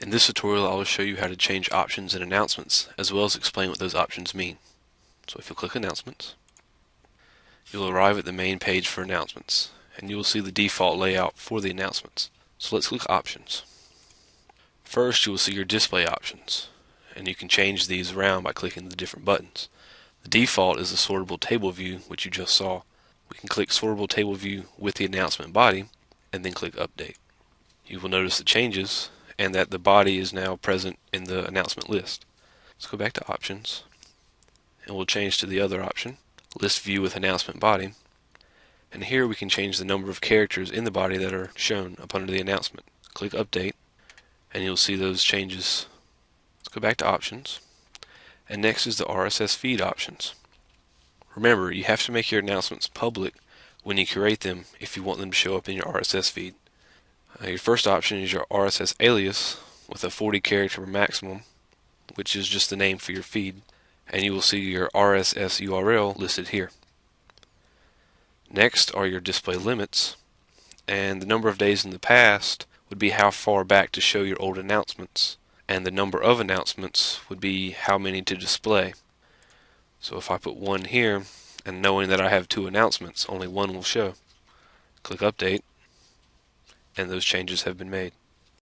In this tutorial I will show you how to change options in announcements as well as explain what those options mean. So if you click announcements, you'll arrive at the main page for announcements and you will see the default layout for the announcements. So let's click options. First you will see your display options and you can change these around by clicking the different buttons. The default is the sortable table view which you just saw. We can click sortable table view with the announcement body and then click update. You will notice the changes and that the body is now present in the announcement list. Let's go back to options and we'll change to the other option, list view with announcement body. And here we can change the number of characters in the body that are shown up under the announcement. Click update and you'll see those changes. Let's go back to options and next is the RSS feed options. Remember, you have to make your announcements public when you create them if you want them to show up in your RSS feed. Uh, your first option is your RSS alias with a 40 character maximum, which is just the name for your feed, and you will see your RSS URL listed here. Next are your display limits, and the number of days in the past would be how far back to show your old announcements, and the number of announcements would be how many to display. So if I put one here, and knowing that I have two announcements, only one will show. Click Update, and those changes have been made.